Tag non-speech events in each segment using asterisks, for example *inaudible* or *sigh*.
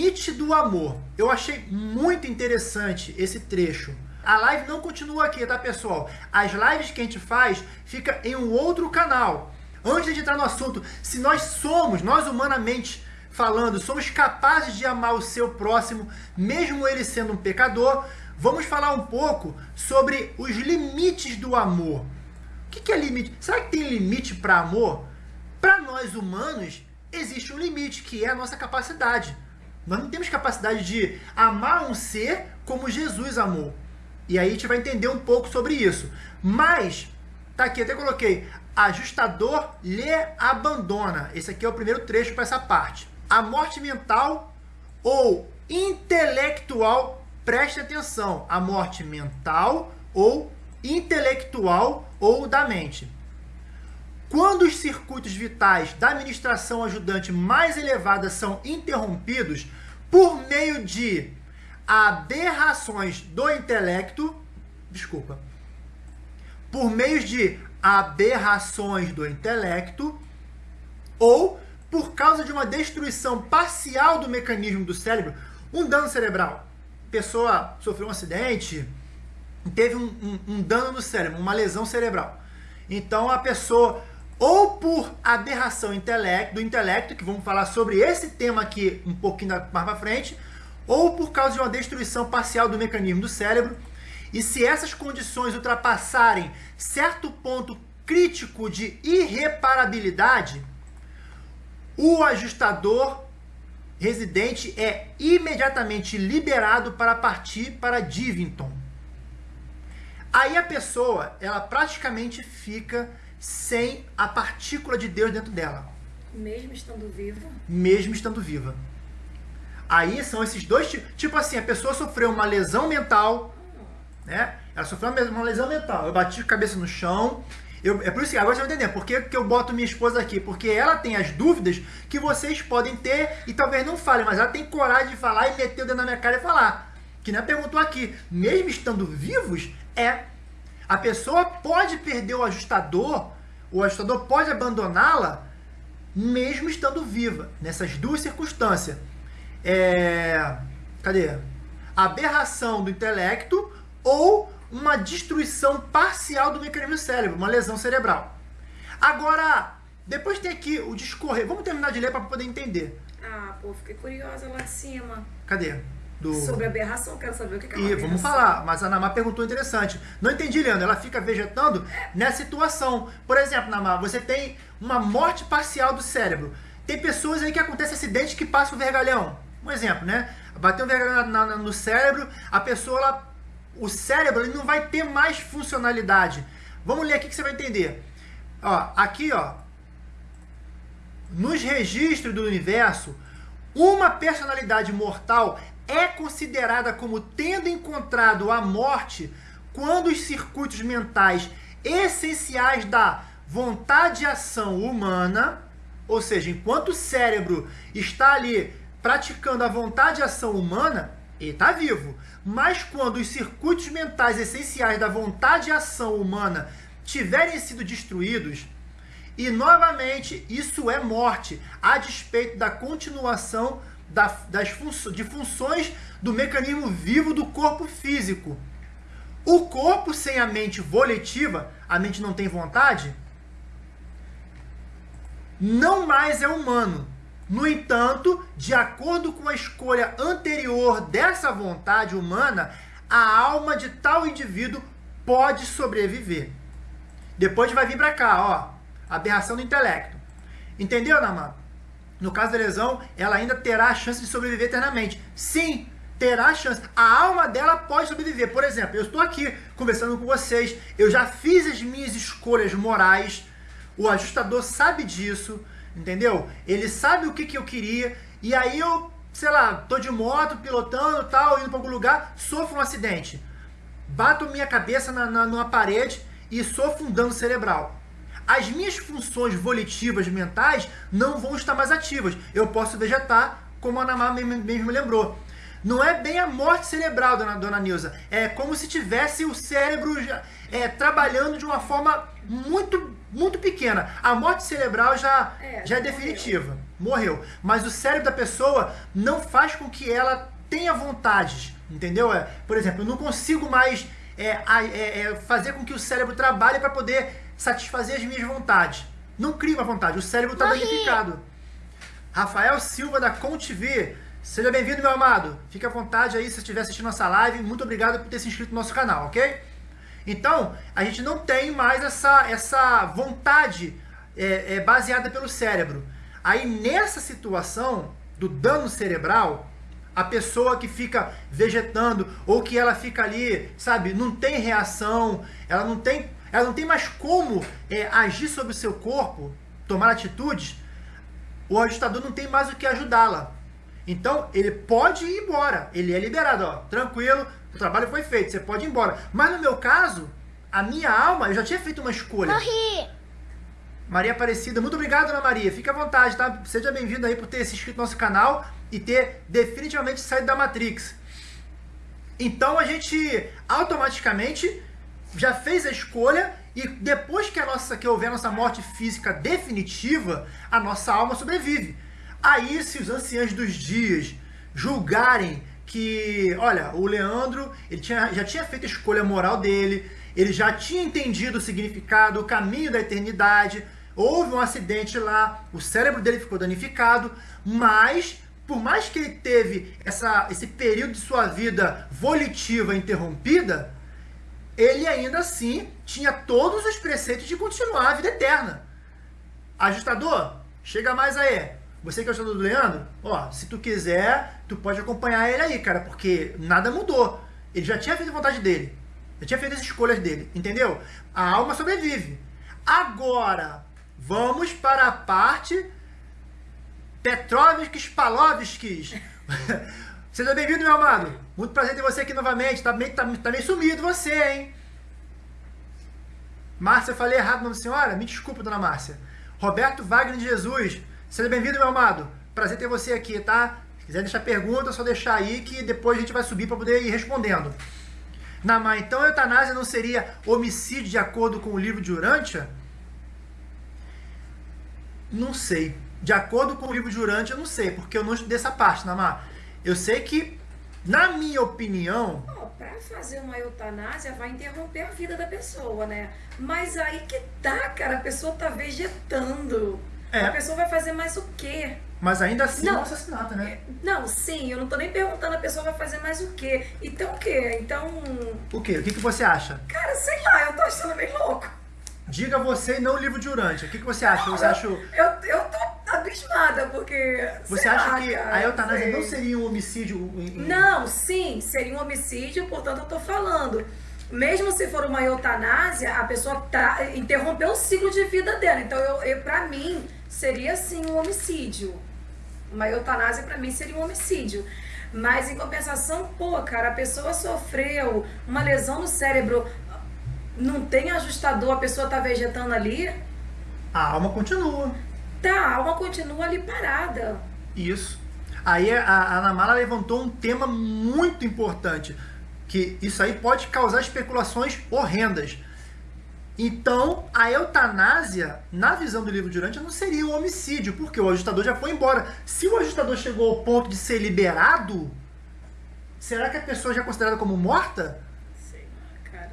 limite do amor. Eu achei muito interessante esse trecho. A live não continua aqui, tá, pessoal? As lives que a gente faz fica em um outro canal. Antes de entrar no assunto, se nós somos, nós humanamente falando, somos capazes de amar o seu próximo, mesmo ele sendo um pecador, vamos falar um pouco sobre os limites do amor. O que é limite? Será que tem limite para amor? Para nós humanos, existe um limite, que é a nossa capacidade. Nós não temos capacidade de amar um ser como Jesus amou. E aí a gente vai entender um pouco sobre isso. Mas, tá aqui, até coloquei, ajustador lhe abandona. Esse aqui é o primeiro trecho para essa parte. A morte mental ou intelectual, preste atenção, a morte mental ou intelectual ou da mente. Quando os circuitos vitais da administração ajudante mais elevada são interrompidos por meio de aberrações do intelecto, desculpa, por meio de aberrações do intelecto ou por causa de uma destruição parcial do mecanismo do cérebro, um dano cerebral. Pessoa sofreu um acidente, teve um, um, um dano no cérebro, uma lesão cerebral. Então a pessoa ou por aberração do intelecto, que vamos falar sobre esse tema aqui um pouquinho mais para frente, ou por causa de uma destruição parcial do mecanismo do cérebro. E se essas condições ultrapassarem certo ponto crítico de irreparabilidade, o ajustador residente é imediatamente liberado para partir para Divington. Aí a pessoa, ela praticamente fica sem a partícula de Deus dentro dela. Mesmo estando viva? Mesmo estando viva. Aí são esses dois tipos. Tipo assim, a pessoa sofreu uma lesão mental, né? Ela sofreu uma lesão mental. Eu bati a cabeça no chão. Eu, é por isso que agora você vai entender por que, que eu boto minha esposa aqui. Porque ela tem as dúvidas que vocês podem ter e talvez não falem, mas ela tem coragem de falar e meter o dedo na minha cara e falar. Que nem perguntou aqui, mesmo estando vivos, é a pessoa pode perder o ajustador, o ajustador pode abandoná-la, mesmo estando viva, nessas duas circunstâncias. É, cadê? Aberração do intelecto ou uma destruição parcial do mecanismo do cérebro, uma lesão cerebral. Agora, depois tem aqui o discorrer. Vamos terminar de ler para poder entender. Ah, pô, fiquei curiosa lá de cima. Cadê? Do... Sobre aberração, quero saber o que é E vamos falar, mas a Namá perguntou interessante. Não entendi, Leandro. Ela fica vegetando nessa situação. Por exemplo, Namá, você tem uma morte parcial do cérebro. Tem pessoas aí que acontece acidente que passa o vergalhão. Um exemplo, né? Bateu um vergalhão na, na, no cérebro, a pessoa, ela, o cérebro ele não vai ter mais funcionalidade. Vamos ler aqui que você vai entender. Ó, aqui, ó, nos registros do universo, uma personalidade mortal é considerada como tendo encontrado a morte quando os circuitos mentais essenciais da vontade e ação humana, ou seja, enquanto o cérebro está ali praticando a vontade e ação humana, ele está vivo. Mas quando os circuitos mentais essenciais da vontade e ação humana tiverem sido destruídos, e novamente isso é morte, a despeito da continuação da, das funções, de funções do mecanismo vivo do corpo físico. O corpo sem a mente volitiva, a mente não tem vontade, não mais é humano. No entanto, de acordo com a escolha anterior dessa vontade humana, a alma de tal indivíduo pode sobreviver. Depois vai vir para cá, ó, aberração do intelecto. Entendeu, Namã? No caso da lesão, ela ainda terá a chance de sobreviver eternamente. Sim, terá a chance. A alma dela pode sobreviver. Por exemplo, eu estou aqui conversando com vocês, eu já fiz as minhas escolhas morais, o ajustador sabe disso, entendeu? Ele sabe o que, que eu queria, e aí eu, sei lá, tô de moto, pilotando tal, indo para algum lugar, sofro um acidente. Bato minha cabeça na, na, numa parede e sofro um dano cerebral as minhas funções volitivas mentais não vão estar mais ativas. Eu posso vegetar, como a Namá mesmo lembrou. Não é bem a morte cerebral, dona, dona Nilza. É como se tivesse o cérebro é, trabalhando de uma forma muito, muito pequena pequena. A morte cerebral já é, já é definitiva. Morreu. morreu. Mas o cérebro da pessoa não faz com que ela tenha vontades. Entendeu? É, por exemplo, eu não consigo mais é, é, é fazer com que o cérebro trabalhe para poder satisfazer as minhas vontades. Não cria uma vontade. O cérebro está danificado. Rafael Silva da ConTV. Seja bem-vindo, meu amado. Fique à vontade aí se estiver assistindo nossa live. Muito obrigado por ter se inscrito no nosso canal, ok? Então, a gente não tem mais essa, essa vontade é, é, baseada pelo cérebro. Aí, nessa situação do dano cerebral, a pessoa que fica vegetando ou que ela fica ali, sabe, não tem reação, ela não tem, ela não tem mais como é, agir sobre o seu corpo, tomar atitudes, o ajustador não tem mais o que ajudá-la. Então, ele pode ir embora, ele é liberado, ó, tranquilo, o trabalho foi feito, você pode ir embora. Mas no meu caso, a minha alma, eu já tinha feito uma escolha. Morri! Maria Aparecida, muito obrigado, Ana Maria. Fique à vontade, tá? Seja bem-vindo aí por ter se inscrito no nosso canal e ter definitivamente saído da Matrix. Então a gente automaticamente já fez a escolha e depois que a nossa que houver a nossa morte física definitiva, a nossa alma sobrevive. Aí se os anciãos dos dias julgarem que, olha, o Leandro, ele tinha, já tinha feito a escolha moral dele, ele já tinha entendido o significado, o caminho da eternidade, houve um acidente lá, o cérebro dele ficou danificado, mas por mais que ele teve essa, esse período de sua vida volitiva interrompida, ele ainda assim tinha todos os preceitos de continuar a vida eterna. Ajustador, chega mais aí. Você que é o ajustador do Leandro, ó, se tu quiser, tu pode acompanhar ele aí, cara, porque nada mudou. Ele já tinha feito a vontade dele. Já tinha feito as escolhas dele, entendeu? A alma sobrevive. Agora, vamos para a parte Petrovskis Palovskis. *laughs* Seja bem-vindo, meu amado. Muito prazer ter você aqui novamente. Tá meio, tá, tá meio sumido você, hein? Márcia, eu falei errado o nome da senhora? Me desculpa, dona Márcia. Roberto Wagner de Jesus. Seja bem-vindo, meu amado. Prazer ter você aqui, tá? Se quiser deixar pergunta, é só deixar aí que depois a gente vai subir para poder ir respondendo. Namá, então a eutanásia não seria homicídio de acordo com o livro de Urântia? Não sei. De acordo com o livro de Urântia, eu não sei, porque eu não estudei essa parte, Namá. Eu sei que, na minha opinião... Para fazer uma eutanásia, vai interromper a vida da pessoa, né? Mas aí que tá, cara, a pessoa tá vegetando. É. A pessoa vai fazer mais o quê? Mas ainda assim não, é um assassinato, né? Não, sim, eu não tô nem perguntando a pessoa vai fazer mais o quê. Então o quê? Então. O quê? O que, que você acha? Cara, sei lá, eu tô achando bem louco. Diga você e não o livro de Urante. O que, que você acha? Não, você eu, acha... eu, eu tô abismada, porque. Você acha lá, que cara, a eutanásia não seria um homicídio? Não, sim, seria um homicídio, portanto eu tô falando. Mesmo se for uma eutanásia, a pessoa tá, interrompeu o ciclo de vida dela. Então, eu, eu, pra mim, seria sim um homicídio. Uma eutanásia para mim seria um homicídio. Mas em compensação, pô, cara, a pessoa sofreu uma lesão no cérebro, não tem ajustador, a pessoa tá vegetando ali. A alma continua. Tá, a alma continua ali parada. Isso. Aí a, a Ana Mala levantou um tema muito importante, que isso aí pode causar especulações horrendas. Então, a eutanásia, na visão do livro de Urântia, não seria um homicídio, porque o ajustador já foi embora. Se o ajustador chegou ao ponto de ser liberado, será que a pessoa já é considerada como morta? Sei lá, cara.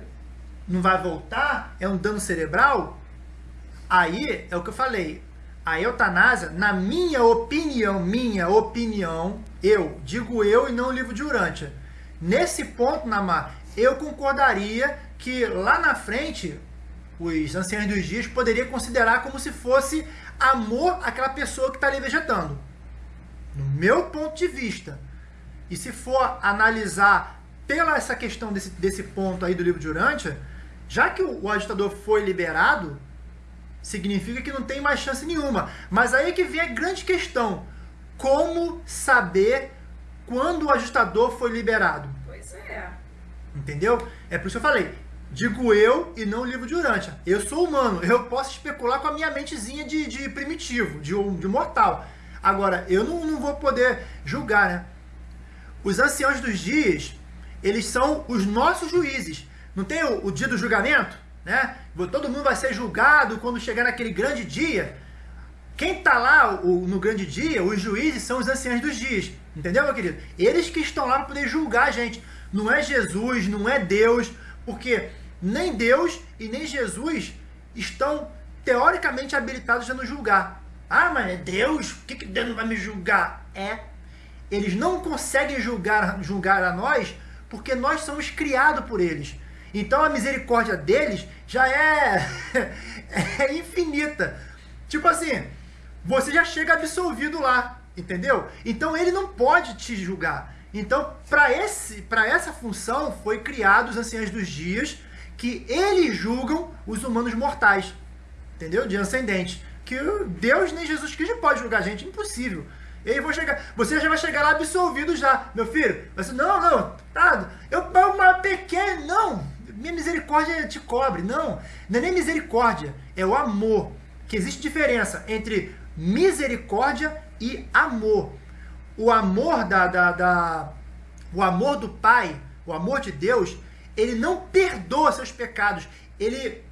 Não vai voltar? É um dano cerebral? Aí, é o que eu falei, a eutanásia, na minha opinião, minha opinião, eu, digo eu e não o livro de Urântia. Nesse ponto, Namar, eu concordaria que lá na frente os anciãos dos dias poderia considerar como se fosse amor àquela pessoa que está ali vegetando. No meu ponto de vista. E se for analisar pela essa questão desse, desse ponto aí do livro de Urântia, já que o, o agitador foi liberado, significa que não tem mais chance nenhuma. Mas aí que vem a grande questão. Como saber quando o ajustador foi liberado? Pois é. Entendeu? É por isso que eu falei. Digo eu e não o livro de Urântia. Eu sou humano, eu posso especular com a minha mentezinha de, de primitivo, de, de mortal. Agora, eu não, não vou poder julgar, né? Os anciãos dos dias, eles são os nossos juízes. Não tem o, o dia do julgamento? Né? Todo mundo vai ser julgado quando chegar naquele grande dia. Quem está lá o, no grande dia, os juízes são os anciãos dos dias. Entendeu, meu querido? Eles que estão lá para poder julgar a gente. Não é Jesus, não é Deus, porque nem Deus e nem Jesus estão teoricamente habilitados a nos julgar. Ah, mas é Deus? Por que, que Deus não vai me julgar? É. Eles não conseguem julgar, julgar a nós porque nós somos criados por eles. Então a misericórdia deles já é, *laughs* é infinita. Tipo assim, você já chega absolvido lá, entendeu? Então ele não pode te julgar. Então, para esse, para essa função foi criado os anciãos dos dias, que eles julgam os humanos mortais. Entendeu? De ascendente. Que Deus nem Jesus Cristo pode julgar a gente, impossível. E vou chegar, você já vai chegar lá absolvido já, meu filho. Você, não, não, tá, eu uma pequena, não, minha misericórdia te cobre, não, não é nem misericórdia, é o amor. Que existe diferença entre misericórdia e amor. O amor da, da, da o amor do Pai, o amor de Deus, ele não perdoa seus pecados, ele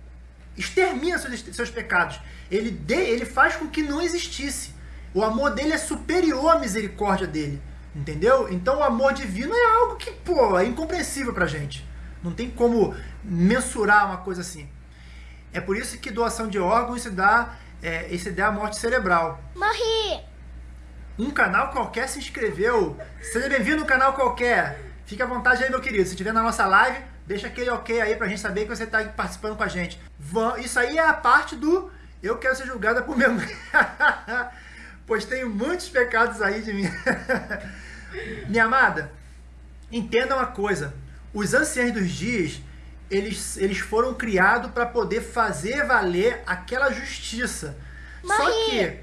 extermina seus, seus pecados, ele, de, ele faz com que não existisse. O amor dele é superior à misericórdia dele. Entendeu? Então o amor divino é algo que, pô, é incompreensível pra gente. Não tem como mensurar uma coisa assim. É por isso que doação de órgãos se dá, é, se dá a morte cerebral. Morri! Um canal qualquer se inscreveu. Seja bem-vindo no canal qualquer. Fique à vontade aí, meu querido. Se estiver na nossa live, deixa aquele ok aí pra gente saber que você está participando com a gente. Isso aí é a parte do eu quero ser julgada por mãe. *laughs* pois tenho muitos pecados aí de mim. *laughs* Minha amada, entenda uma coisa. Os anciãos dos dias, eles, eles foram criados para poder fazer valer aquela justiça. Mãe. Só que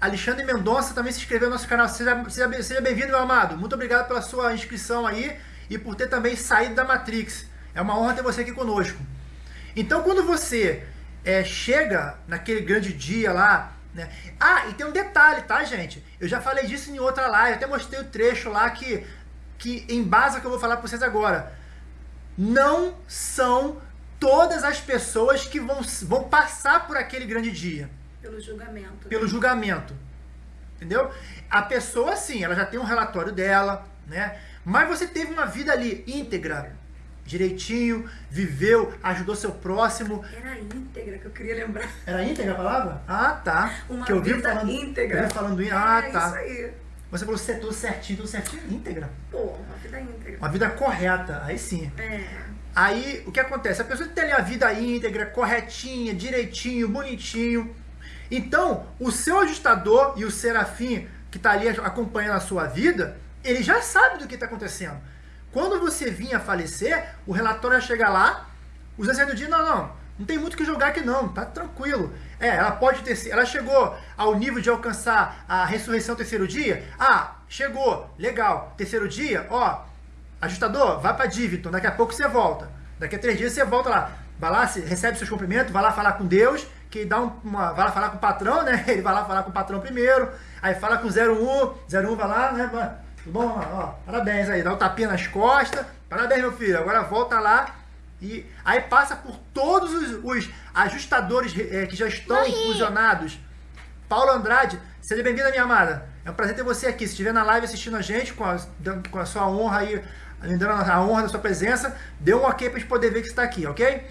Alexandre Mendonça também se inscreveu no nosso canal. Seja, seja, seja bem-vindo, meu amado. Muito obrigado pela sua inscrição aí e por ter também saído da Matrix. É uma honra ter você aqui conosco. Então, quando você é, chega naquele grande dia lá, né? Ah, e tem um detalhe, tá, gente? Eu já falei disso em outra live, até mostrei o trecho lá que, que embasa que eu vou falar para vocês agora. Não são todas as pessoas que vão, vão passar por aquele grande dia. Pelo julgamento. Pelo julgamento. Entendeu? A pessoa, sim, ela já tem um relatório dela, né? Mas você teve uma vida ali íntegra, direitinho, viveu, ajudou seu próximo. Era íntegra que eu queria lembrar. Era íntegra a palavra? Ah, tá. Uma que eu vi vida falando, íntegra. Eu vi falando Ah, é tá. isso aí. Você falou é tudo certinho, tudo certinho, íntegra. Pô, uma vida íntegra. Uma vida correta, aí sim. É. Aí, o que acontece? A pessoa tem ali a vida íntegra, corretinha, direitinho, bonitinho. Então, o seu ajustador e o serafim que está ali acompanhando a sua vida, ele já sabe do que está acontecendo. Quando você vinha a falecer, o relatório ia chegar lá, os anciãos do dia, não, não, não tem muito o que jogar aqui não, tá tranquilo. É, ela pode ter, ela chegou ao nível de alcançar a ressurreição terceiro dia? Ah, chegou, legal. Terceiro dia, ó, ajustador, vai para Diviton, daqui a pouco você volta. Daqui a três dias você volta lá. Vai lá, recebe seus cumprimentos, vai lá falar com Deus, que dá uma, vai lá falar com o patrão, né? *laughs* Ele vai lá falar com o patrão primeiro, aí fala com o 01, 01 vai lá, né? Tudo bom? Ó, parabéns aí, dá um tapinha nas costas. Parabéns, meu filho. Agora volta lá e aí passa por todos os, os ajustadores é, que já estão Morri. fusionados. Paulo Andrade, seja bem-vindo, minha amada. É um prazer ter você aqui. Se estiver na live assistindo a gente, com a, com a sua honra aí, dando a honra da sua presença, dê um ok para gente poder ver que você está aqui, ok?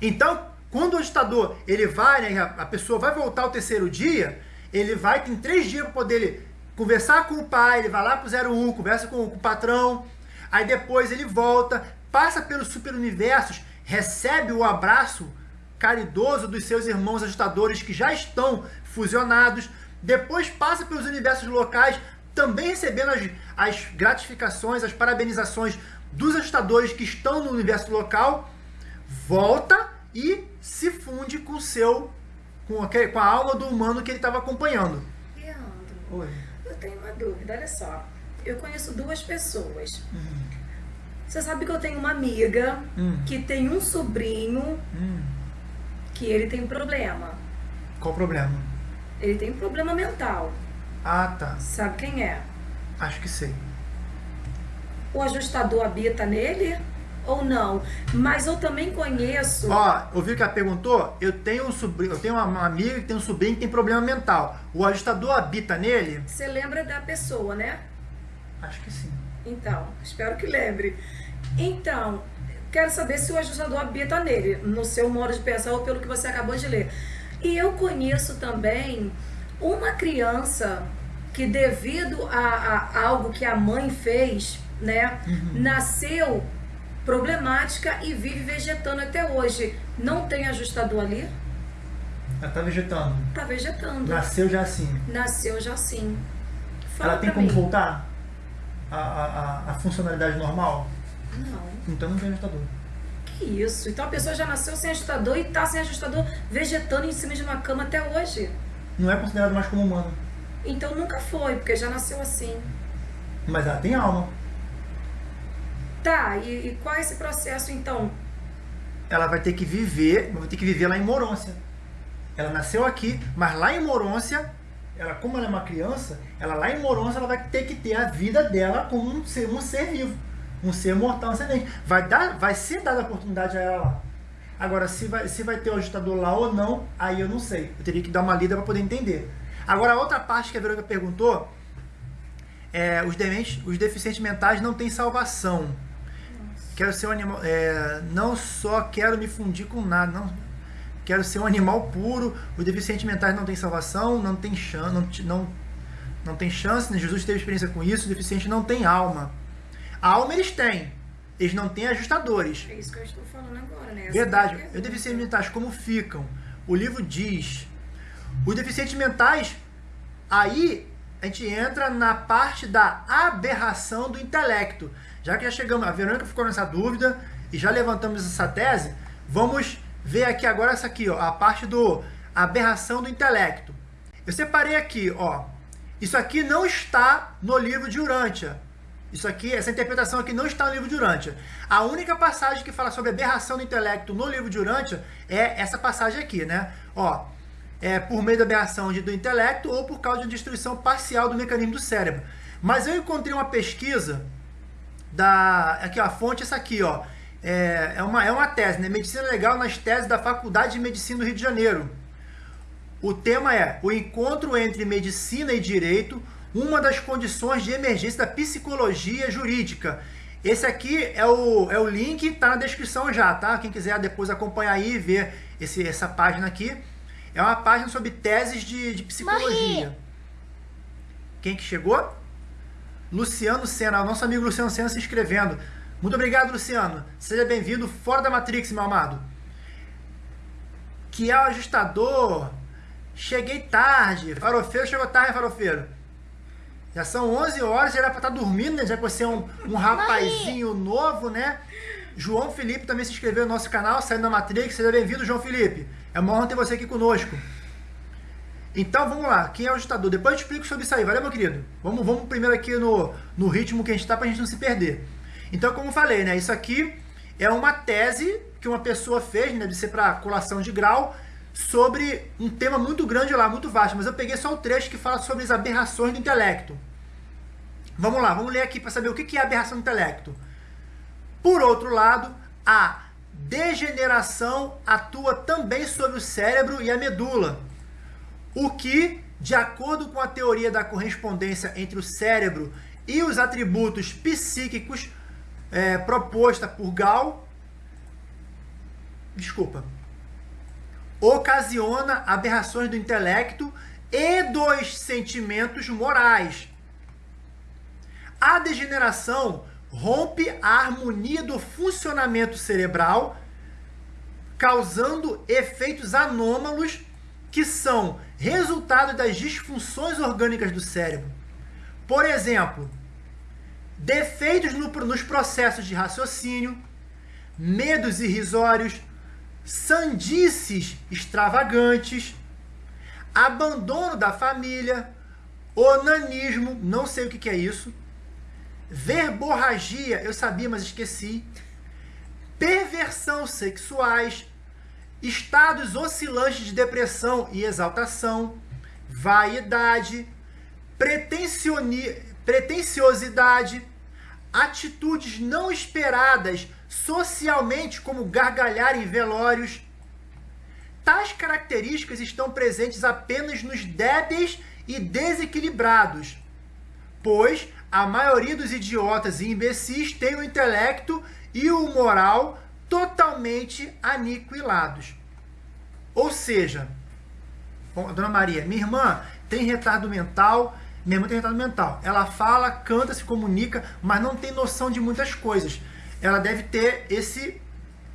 Então, quando o ajustador ele vai, né, a pessoa vai voltar ao terceiro dia, ele vai, tem três dias para poder conversar com o pai, ele vai lá pro 01, conversa com, com o patrão, aí depois ele volta, passa pelos superuniversos, recebe o abraço caridoso dos seus irmãos ajustadores que já estão fusionados, depois passa pelos universos locais, também recebendo as, as gratificações, as parabenizações dos ajustadores que estão no universo local, volta e se funde com o seu com a, com a alma do humano que ele estava acompanhando. Leandro, Oi. eu tenho uma dúvida, olha só. Eu conheço duas pessoas. Você sabe que eu tenho uma amiga Hum. que tem um sobrinho Hum. que ele tem um problema. Qual problema? Ele tem um problema mental. Ah, tá. Sabe quem é? Acho que sei. O ajustador habita nele? ou não. Mas eu também conheço. Ó, ouviu que ela perguntou? Eu tenho um sobrinho, eu tenho uma amiga que tem um sobrinho que tem problema mental. O ajustador habita nele? Você lembra da pessoa, né? Acho que sim. Então, espero que lembre. Então, quero saber se o ajustador habita nele, no seu modo de pensar ou pelo que você acabou de ler. E eu conheço também uma criança que devido a, a algo que a mãe fez, né, uhum. nasceu problemática e vive vegetando até hoje. Não tem ajustador ali? Ela tá vegetando. Tá vegetando. Nasceu já assim. Nasceu já assim. Fala Ela tem como mim. voltar a, a, funcionalidade normal? Não. Então não tem ajustador. Que isso? Então a pessoa já nasceu sem ajustador e tá sem ajustador vegetando em cima de uma cama até hoje. Não é considerado mais como humano. Então nunca foi, porque já nasceu assim. Mas ela tem alma. Tá, e, e qual é esse processo então? Ela vai ter que viver, vai ter que viver lá em Morôncia. Ela nasceu aqui, mas lá em Morôncia, ela, como ela é uma criança, ela lá em Morôncia ela vai ter que ter a vida dela como um ser, um ser vivo, um ser mortal ascendente. Vai, dar, vai ser dada a oportunidade a ela lá. Agora, se vai, se vai ter o ajustador lá ou não, aí eu não sei. Eu teria que dar uma lida para poder entender. Agora, a outra parte que a Verônica perguntou, é, os, dementes, os deficientes mentais não têm salvação. Quero ser um animal. É, não só quero me fundir com nada. Não, quero ser um animal puro. Os deficientes mentais não têm salvação, não tem chance. Não, não, não tem chance, né? Jesus teve experiência com isso. Os deficientes não têm alma. Alma eles têm. Eles não têm ajustadores. É isso que eu estou falando agora, né? Essa Verdade. Os deficientes mentais, como ficam? O livro diz. Os deficientes mentais, aí a gente entra na parte da aberração do intelecto. Já que já chegamos, a Verônica ficou nessa dúvida e já levantamos essa tese, vamos ver aqui agora essa aqui, ó, a parte do aberração do intelecto. Eu separei aqui, ó. Isso aqui não está no livro de Urântia. Isso aqui, essa interpretação aqui não está no livro de Urântia. A única passagem que fala sobre aberração do intelecto no livro de Urântia é essa passagem aqui, né? Ó, é por meio da aberração do intelecto ou por causa de destruição parcial do mecanismo do cérebro. Mas eu encontrei uma pesquisa da. Aqui, ó, a fonte é essa aqui, ó. É, é, uma, é uma tese, né? Medicina Legal nas teses da Faculdade de Medicina do Rio de Janeiro. O tema é o encontro entre medicina e direito, uma das condições de emergência da psicologia jurídica. Esse aqui é o, é o link, tá na descrição já, tá? Quem quiser depois acompanhar aí e ver esse, essa página aqui. É uma página sobre teses de, de psicologia. Morri. Quem que chegou? Luciano Senna, nosso amigo Luciano Senna se inscrevendo. Muito obrigado, Luciano. Seja bem-vindo fora da Matrix, meu amado. Que é o ajustador. Cheguei tarde. Farofeiro chegou tarde, farofeiro. Já são 11 horas, já era pra estar tá dormindo, né? Já que você é um, um rapazinho novo, né? João Felipe também se inscreveu no nosso canal, saindo da Matrix. Seja bem-vindo, João Felipe. É uma honra ter você aqui conosco. Então vamos lá, quem é o ajustador? Depois eu explico sobre isso aí, valeu meu querido? Vamos, vamos primeiro aqui no, no ritmo que a gente está para a gente não se perder. Então, como falei, né, isso aqui é uma tese que uma pessoa fez, né, deve ser para colação de grau, sobre um tema muito grande lá, muito vasto, mas eu peguei só o trecho que fala sobre as aberrações do intelecto. Vamos lá, vamos ler aqui para saber o que é aberração do intelecto. Por outro lado, a degeneração atua também sobre o cérebro e a medula o que, de acordo com a teoria da correspondência entre o cérebro e os atributos psíquicos é, proposta por Gall, desculpa, ocasiona aberrações do intelecto e dos sentimentos morais. A degeneração rompe a harmonia do funcionamento cerebral, causando efeitos anômalos que são resultado das disfunções orgânicas do cérebro. Por exemplo, defeitos no, nos processos de raciocínio, medos irrisórios, sandices extravagantes, abandono da família, onanismo, não sei o que, que é isso, verborragia, eu sabia, mas esqueci, perversão sexuais, estados oscilantes de depressão e exaltação, vaidade, pretensiosidade, atitudes não esperadas socialmente, como gargalhar em velórios. Tais características estão presentes apenas nos débeis e desequilibrados, pois a maioria dos idiotas e imbecis tem o intelecto e o moral totalmente aniquilados. Ou seja, Dona Maria, minha irmã tem retardo mental, minha irmã tem retardo mental. Ela fala, canta, se comunica, mas não tem noção de muitas coisas. Ela deve ter esse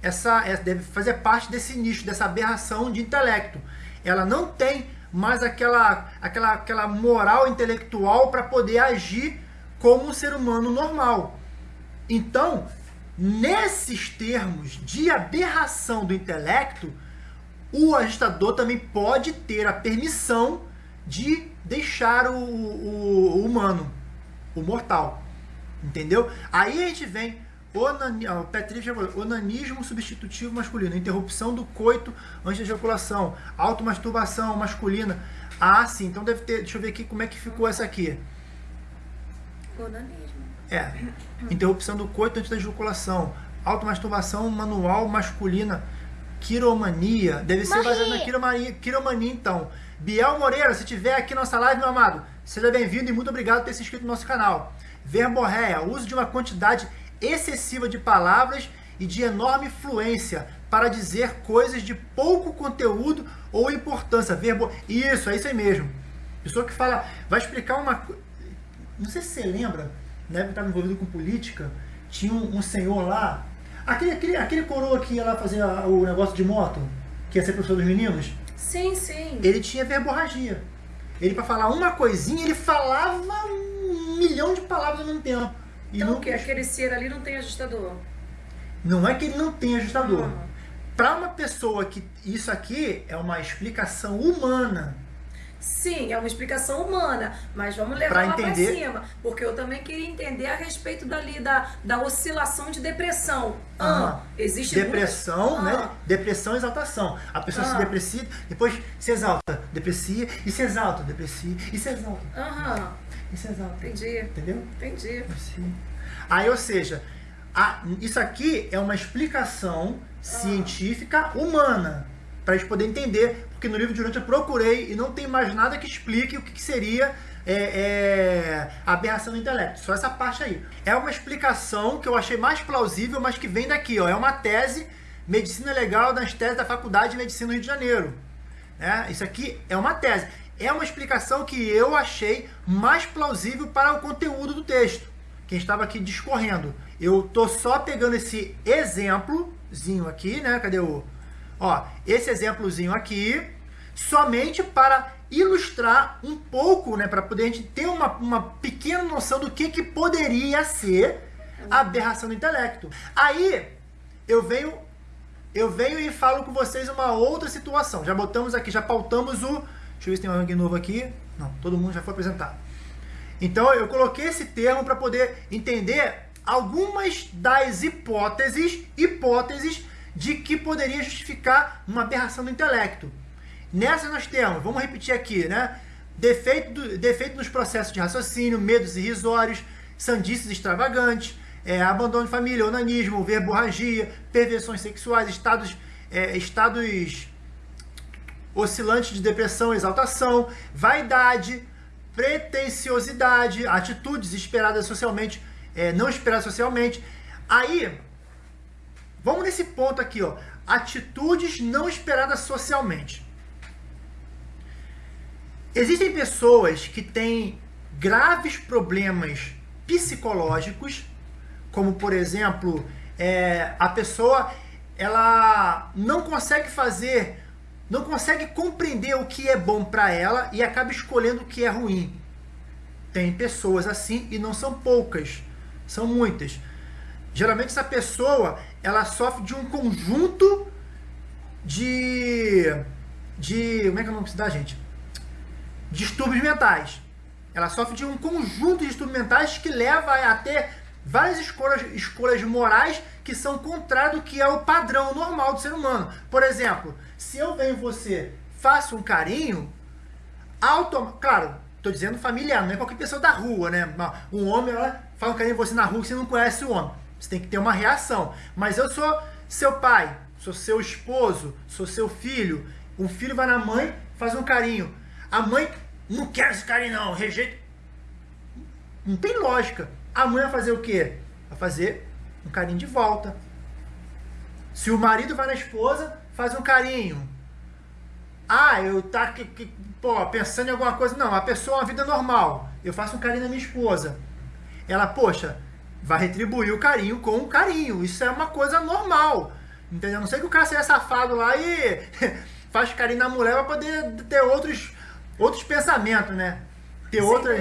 essa deve fazer parte desse nicho, dessa aberração de intelecto. Ela não tem mais aquela aquela aquela moral intelectual para poder agir como um ser humano normal. Então, nesses termos de aberração do intelecto, o agitador também pode ter a permissão de deixar o, o, o humano, o mortal. Entendeu? Aí a gente vem onani, o Petri já falou, onanismo substitutivo masculino, interrupção do coito antes da ejaculação, automasturbação masculina. Ah, sim, então deve ter. Deixa eu ver aqui como é que ficou essa aqui. Onanismo. É. Interrupção do coito antes da ejaculação. Automasturbação manual masculina. Quiromania. Deve ser baseado na quiromania, quiromania, então. Biel Moreira, se tiver aqui nossa live, meu amado, seja bem-vindo e muito obrigado por ter se inscrito no nosso canal. Verborréia, uso de uma quantidade excessiva de palavras e de enorme fluência para dizer coisas de pouco conteúdo ou importância. Verbo, isso, é isso aí mesmo. Pessoa que fala, vai explicar uma não sei se você lembra, né, que estava envolvido com política, tinha um, um, senhor lá, aquele, aquele, aquele coroa que ia lá fazer a, o negócio de moto, que ia ser professor dos meninos. Sim, sim. Ele tinha verborragia. Ele, para falar uma coisinha, ele falava um milhão de palavras ao mesmo tempo. Então, não... que aquele ser ali não tem ajustador? Não é que ele não tem ajustador. Para uma pessoa que isso aqui é uma explicação humana Sim, é uma explicação humana, mas vamos levar pra lá para cima, porque eu também queria entender a respeito dali da, da oscilação de depressão. Ah, existe depressão, né? Ah. Depressão e exaltação. A pessoa ah. se deprecia, depois se exalta, deprecia e se exalta, deprecia e se exalta. Aham. Se exalta. Entendi. Entendeu? Entendi. Sim. Aí, ou seja, a, isso aqui é uma explicação ah. científica humana para a gente poder entender porque no livro de Durante eu procurei e não tem mais nada que explique o que, que seria é, é, aberração do intelecto. Só essa parte aí. É uma explicação que eu achei mais plausível, mas que vem daqui. Ó. É uma tese, Medicina Legal das teses da Faculdade de Medicina do Rio de Janeiro. É, isso aqui é uma tese. É uma explicação que eu achei mais plausível para o conteúdo do texto. Quem estava aqui discorrendo. Eu tô só pegando esse exemplozinho aqui, né? Cadê o Ó, esse exemplozinho aqui, somente para ilustrar um pouco, né, para poder a gente ter uma, uma pequena noção do que, que poderia ser a aberração do intelecto. Aí, eu venho, eu venho e falo com vocês uma outra situação. Já botamos aqui, já pautamos o... Deixa eu ver se tem alguém novo aqui. Não, todo mundo já foi apresentado. Então, eu coloquei esse termo para poder entender algumas das hipóteses, hipóteses de que poderia justificar uma aberração do intelecto. Nessa nós temos, vamos repetir aqui, né? Defeito, do, defeito nos processos de raciocínio, medos irrisórios, sandices extravagantes, é, abandono de família, onanismo, verborragia, perversões sexuais, estados, é, estados oscilantes de depressão, exaltação, vaidade, pretensiosidade, atitudes esperadas socialmente, é, não esperadas socialmente. Aí, Vamos nesse ponto aqui, ó. Atitudes não esperadas socialmente. Existem pessoas que têm graves problemas psicológicos, como por exemplo, é, a pessoa ela não consegue fazer, não consegue compreender o que é bom para ela e acaba escolhendo o que é ruim. Tem pessoas assim e não são poucas, são muitas. Geralmente essa pessoa ela sofre de um conjunto de. de. como é que é o nome dá, gente? Distúrbios mentais. Ela sofre de um conjunto de distúrbios mentais que leva a ter várias escolhas, escolhas morais que são contrárias do que é o padrão normal do ser humano. Por exemplo, se eu venho você, faço um carinho, autom... claro, estou dizendo familiar, não é qualquer pessoa da rua, né? Um homem ela faz um carinho em você na rua que você não conhece o homem Você tem que ter uma reação. Mas eu sou seu pai, sou seu esposo, sou seu filho. O filho vai na mãe, faz um carinho. A mãe não quer esse carinho não, rejeita. Não tem lógica. A mãe vai fazer o quê? Vai fazer um carinho de volta. Se o marido vai na esposa, faz um carinho. Ah, eu tá que, que, pô, pensando em alguma coisa. Não, a pessoa é uma vida normal. Eu faço um carinho na minha esposa. Ela, poxa, vai retribuir o carinho com um carinho. Isso é uma coisa normal. Entendeu? Não sei que o cara seja safado lá e *laughs* faz carinho na mulher pra poder ter outros, outros pensamentos, né? Ter outra.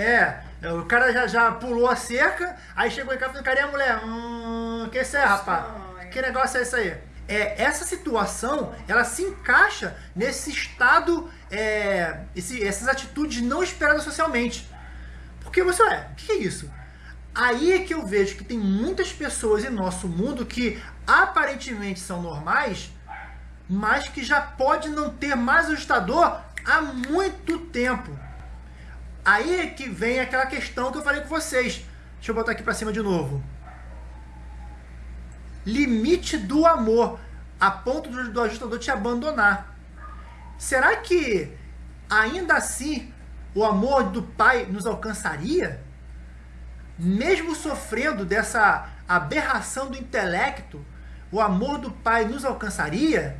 É. O cara já, já pulou a cerca, aí chegou em casa e falou, carinho a mulher? Hum, que isso é, rapaz? Que negócio é isso aí? É, essa situação, ela se encaixa nesse estado, é, esse, essas atitudes não esperadas socialmente. Porque você, é, o que é isso? Aí é que eu vejo que tem muitas pessoas em nosso mundo que aparentemente são normais, mas que já pode não ter mais ajustador há muito tempo. Aí é que vem aquela questão que eu falei com vocês. Deixa eu botar aqui para cima de novo. Limite do amor, a ponto do, do ajustador te abandonar. Será que ainda assim o amor do pai nos alcançaria? mesmo sofrendo dessa aberração do intelecto, o amor do Pai nos alcançaria?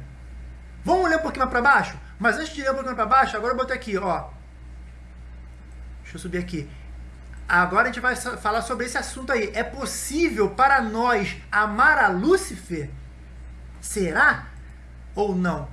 Vamos ler um pouquinho mais para baixo? Mas antes de ler um pouquinho para baixo, agora eu botei aqui, ó. Deixa eu subir aqui. Agora a gente vai falar sobre esse assunto aí. É possível para nós amar a Lúcifer? Será ou não?